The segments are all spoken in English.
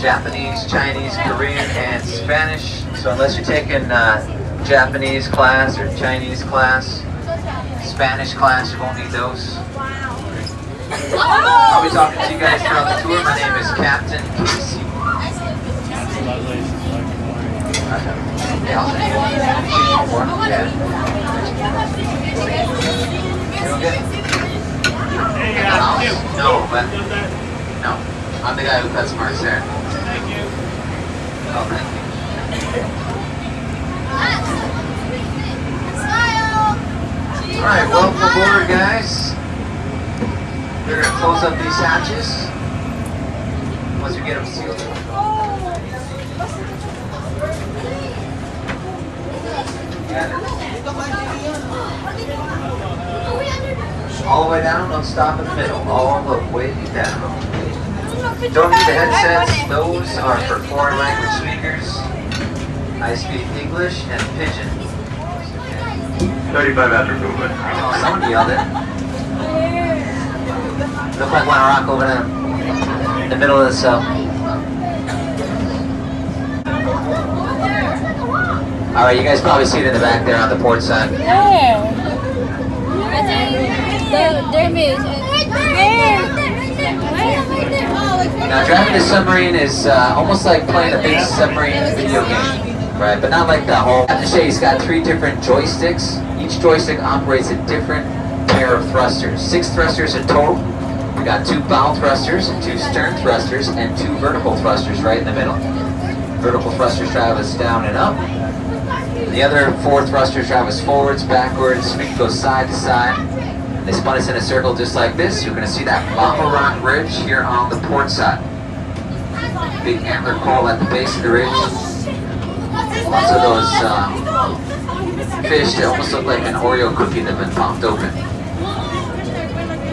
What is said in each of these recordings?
Japanese, Chinese, Korean, and Spanish. So unless you're taking uh, Japanese class or Chinese class, Spanish class, you won't need those. I'll be talking to you guys throughout the tour. My name is Captain Casey. No, but no, I'm the guy who cuts Mark's hair. Thank you. Oh, thank you. All right, welcome aboard, guys. We're gonna close up these hatches once we get them sealed. All the way down, don't stop in the middle. All the way down. Don't need the headsets. Those are for foreign language speakers. I speak English and Pidgin. 35 after movement. Oh, someone yelled it. Look like one rock over there in the middle of the cell. All right, you guys probably see it in the back there on the port side. Where? The, there is. Now, driving a submarine is uh, almost like playing a big submarine video game, right? But not like the whole. I have to say, Shay's got three different joysticks. Each joystick operates a different pair of thrusters. Six thrusters in total. We got two bow thrusters, two stern thrusters, and two vertical thrusters right in the middle. Vertical thrusters drive us down and up. The other four thrusters drive us forwards, backwards. We can go side to side. They spun us in a circle just like this. You're going to see that lava rock ridge here on the port side. Big antler coral at the base of the ridge. Lots of those uh, fish that almost look like an Oreo cookie that have been popped open.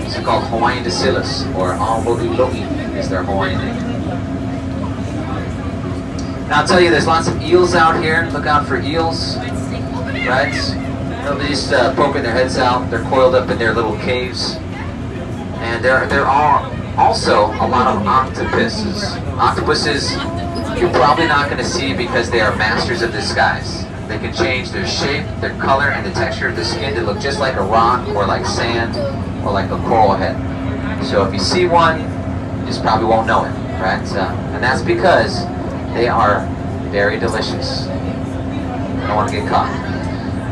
It's called Hawaiian Dascyllus, or Aomo'i Lo'i is their Hawaiian name. Now I'll tell you, there's lots of eels out here. Look out for eels, right? Nobody's uh, poking their heads out. They're coiled up in their little caves. And there, there are also a lot of octopuses. Octopuses you're probably not going to see because they are masters of disguise. They can change their shape, their color, and the texture of the skin to look just like a rock or like sand or like a coral head. So if you see one, you just probably won't know it, right? Uh, and that's because they are very delicious. I don't want to get caught.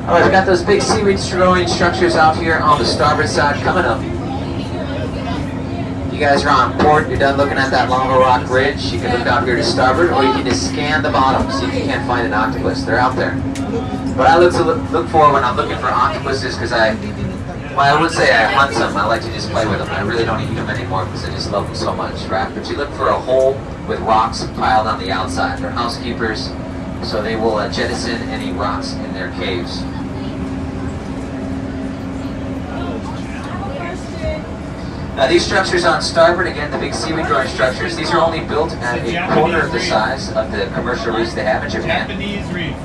All right, we got those big seaweed growing structures out here on the starboard side coming up. You guys are on port, you're done looking at that lava rock ridge, you can look out here to starboard, or you can just scan the bottom, see if you can't find an octopus. They're out there. What I look to look, look for when I'm looking for octopuses, because I, well, I would say I hunt them, I like to just play with them. I really don't eat them anymore because I just love them so much, right? But you look for a hole with rocks piled on the outside. They're housekeepers, so they will uh, jettison any rocks in their caves. Now these structures on starboard, again, the big seaweed growing structures, these are only built at a quarter of the size of the commercial reefs they have in Japan. Japanese reef,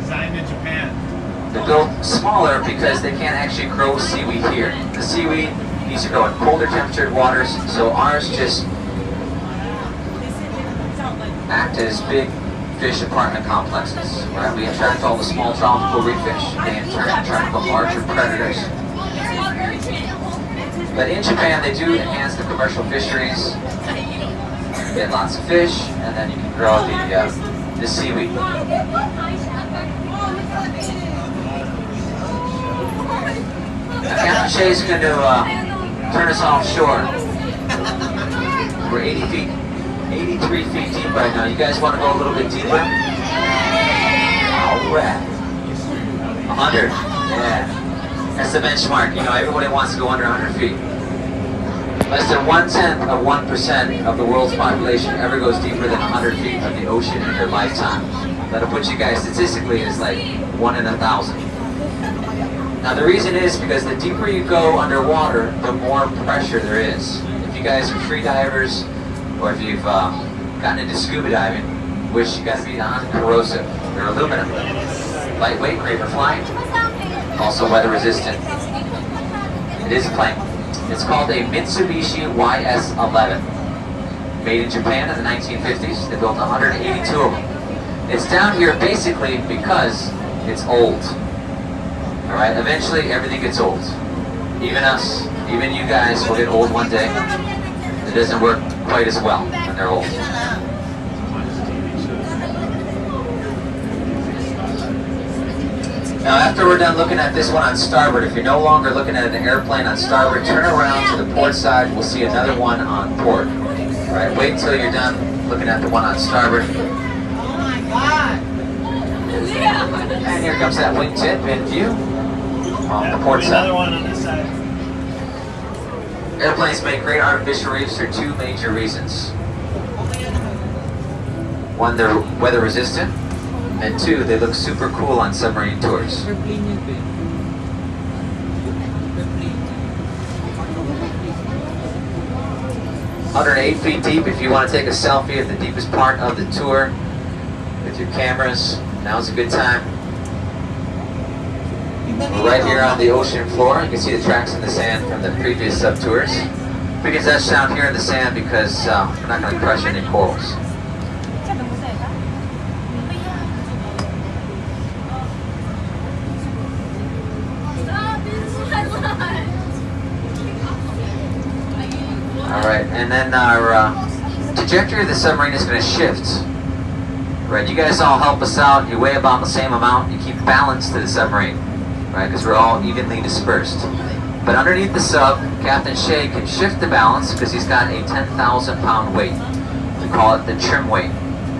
designed in Japan. They're built smaller because they can't actually grow seaweed here. The seaweed needs to grow in colder temperatured waters, so ours just act as big fish apartment complexes, right? We attract all the small tropical reef fish. They in turn attract the larger predators. But in Japan, they do enhance the commercial fisheries. You get lots of fish, and then you can grow the, uh, the seaweed. Captain Shay's going to uh, turn us offshore. We're 80 feet, 83 feet deep right now. You guys want to go a little bit deeper? All right. 100. Yeah. That's the benchmark. You know, everybody wants to go under 100 feet. Less than one tenth of one percent of the world's population ever goes deeper than 100 feet of the ocean in their lifetime. That'll put you guys statistically as like one in a thousand. Now the reason is because the deeper you go underwater, the more pressure there is. If you guys are free divers, or if you've um, gotten into scuba diving, which you got to be non-corrosive. They're aluminum, lightweight, great for flying, also weather resistant. It is a plane. It's called a Mitsubishi YS-11. made in Japan in the 1950s. They built 182 of them. It's down here basically because it's old. All right, eventually everything gets old. Even us, even you guys will get old one day. It doesn't work quite as well when they're old. Now after we're done looking at this one on starboard, if you're no longer looking at an airplane on starboard, turn around to the port side, we'll see another one on port. All right, wait until you're done looking at the one on starboard. Oh my god! And here comes that wingtip in view on the port side. Another one on this side. Airplanes make great artificial reefs for two major reasons. One, they're weather resistant, and two, they look super cool on submarine tours. Yun, 108 feet deep. If you want to take a selfie at the deepest part of the tour with your cameras, now's a good time. We're right here on the ocean floor. You can see the tracks in the sand from the previous sub tours. Can touch down here in the sand because uh, we're not going to crush any corals. All right, and then our uh, trajectory of the submarine is going to shift. Right, you guys all help us out. You weigh about the same amount. You keep balance to the submarine, right? Because we're all evenly dispersed. But underneath the sub, Captain Shea can shift the balance because he's got a 10,000 pound weight. We call it the trim weight.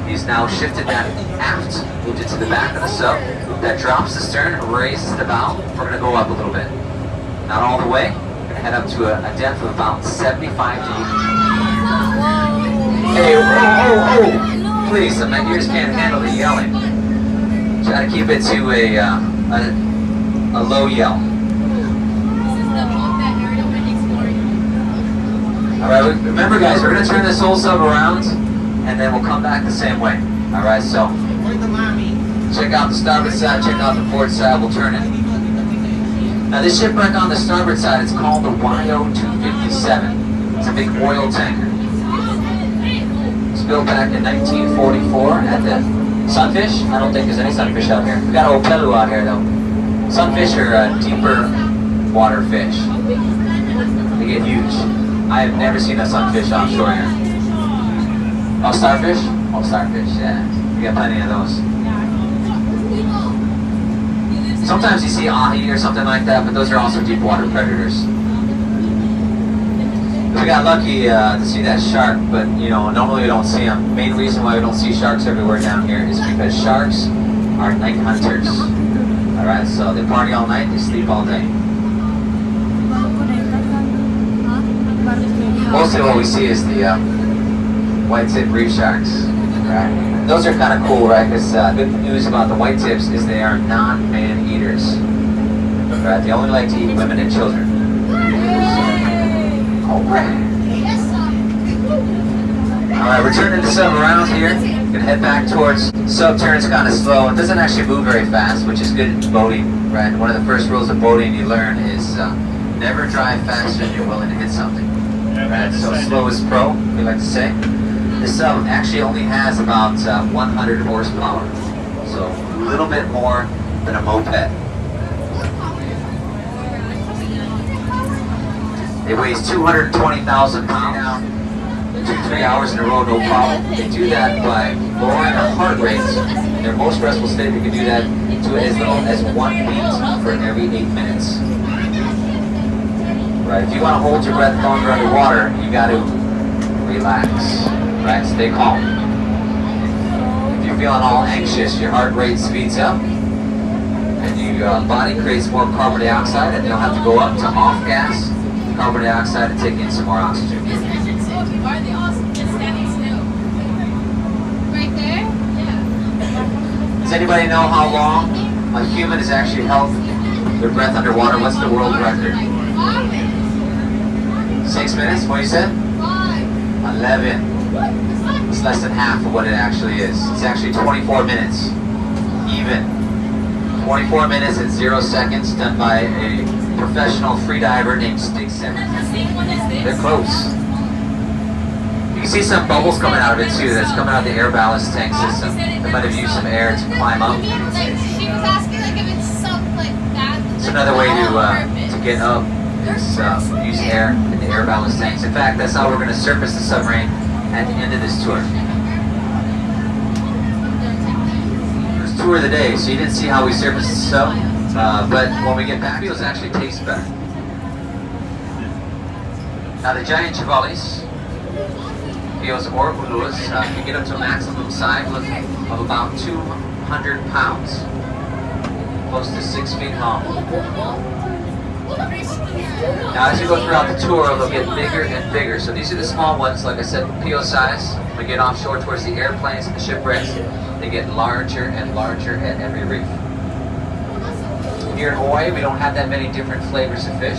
He's now shifted that aft, moved it to the back of the sub. That drops the stern, raises the bow. We're going to go up a little bit. Not all the way. We're going to head up to a, a depth of about 75 to 80. Hey, oh, oh, oh! Please, my ears can't handle the yelling. Try to keep it to a, uh, a, a low yell. All right, remember guys, we're gonna turn this whole sub around, and then we'll come back the same way. All right, so Where's the mommy? check out the starboard side, check out the port side, we'll turn it. Now this shipwreck on the starboard side is called the YO-257. It's a big oil tanker. It's built back in 1944 at the Sunfish. I don't think there's any sunfish out here. We got a Opelu out here though. Sunfish are uh, deeper water fish. They get huge. I have never seen a sunfish offshore here. Oh, starfish? Oh, starfish, yeah. We got plenty of those. Sometimes you see ahi or something like that, but those are also deep water predators. We got lucky uh, to see that shark, but you know, normally we don't see them. Main reason why we don't see sharks everywhere down here is because sharks are night hunters. Alright, so they party all night, they sleep all day. Mostly what we see is the uh, white tip reef sharks. Right? Those are kind of cool, right? Because uh, good news about the white tips is they are non-man eaters. Right? They only like to eat women and children. Alright. Alright, we're turning the sub around here. Gonna head back towards sub turns kind of slow. It doesn't actually move very fast, which is good in boating, right? One of the first rules of boating you learn is uh, never drive faster than you're willing to hit something. Right, so slow is pro, we like to say. This sub actually only has about uh, 100 horsepower, so a little bit more than a moped. It weighs 220,000 pounds. Two, three hours in a row, no problem. They do that by lowering their heart rate. In their most restful state, they can do that to as little as one beat for every eight minutes. Right, if you want to hold your breath longer underwater, you got to relax, right? Stay calm. If you're feeling all anxious, your heart rate speeds up, and your uh, body creates more carbon dioxide, and you'll have to go up to off gas carbon dioxide and take in some more oxygen. Are they all standing still? Right there? Yeah. Does anybody know how long a human has actually held their breath underwater? What's the world record? Six minutes? What you said? Eleven. It's less than half of what it actually is. It's actually 24 minutes. Even. 24 minutes and zero seconds done by a professional freediver named Stig Simmons. They're close. You can see some bubbles coming out of it too. That's coming out of the air ballast tank system. They might have used some air to climb up. It's another way to uh, to get up is uh, use air in the air ballast tanks. In fact, that's how we're going to surface the submarine at the end of this tour. First tour the day, so you didn't see how we surfaced the sub, uh, but when we get back, it actually tastes better. Now the giant trevallies, Eos or Ulus, uh, can get up to a maximum size of of about 200 pounds, close to six feet long. Now, as you go throughout the tour, they'll get bigger and bigger. So these are the small ones, like I said, PO size. We get offshore towards the airplanes and the shipwrecks. They get larger and larger at every reef. Here in Hawaii, we don't have that many different flavors of fish.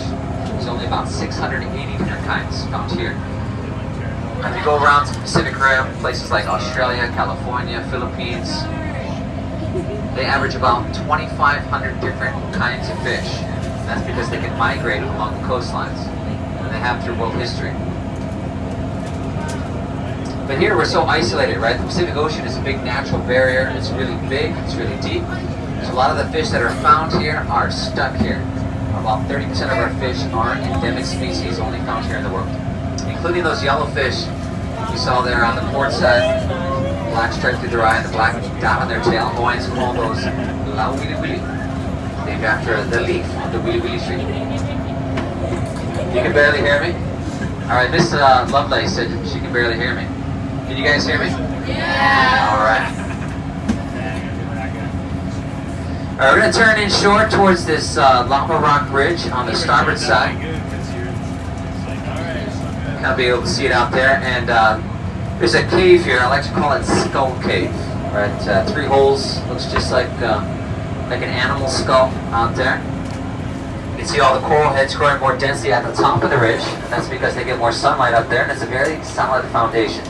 There's only about 680 different kinds found here. If you go around to the Pacific Rim, places like Australia, California, Philippines, they average about 2,500 different kinds of fish. That's because they can migrate along the coastlines. And they have through world history. But here we're so isolated, right? The Pacific Ocean is a big natural barrier. It's really big, it's really deep. So a lot of the fish that are found here are stuck here. About 30% of our fish are endemic species only found here in the world. Including those yellowfish you saw there on the port side. Black stripe through their eye and the black dot on their tail. Hawaiians call those Lauwiliwili. Named after the leaf on the Wili Wili tree. You can barely hear me? Alright, Miss uh, Lovelace said she can barely hear me. Can you guys hear me? Yeah. Alright. Alright, we're going to turn in short towards this uh, Rock Bridge on the starboard side. I'll be able to see it out there. And uh, there's a cave here. I like to call it Skull Cave. Right, uh, three holes. Looks just like uh, like an animal skull out there. You can see all the coral heads growing more densely at the top of the ridge. And that's because they get more sunlight up there, and it's a very solid foundation.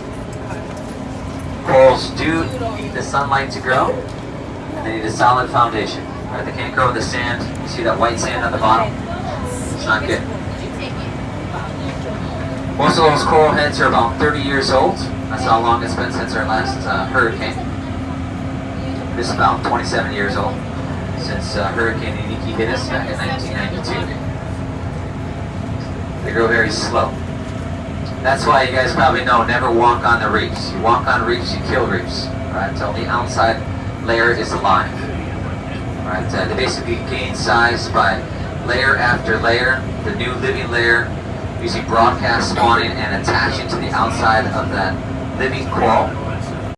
Corals do need the sunlight to grow, and they need a solid foundation. Right, they can't grow in the sand. You see that white sand on the bottom? It's not good. Most of those coral heads are about 30 years old. That's how long it's been since our last uh, hurricane. This is about 27 years old since uh, Hurricane Iniki hit us back in 1992. They grow very slow. That's why you guys probably know, never walk on the reefs. You walk on reefs, you kill reefs. Right, until the outside layer is alive. Right, uh, they basically gain size by layer after layer. The new living layer usually broadcast spawning and attaching to the outside of that living coral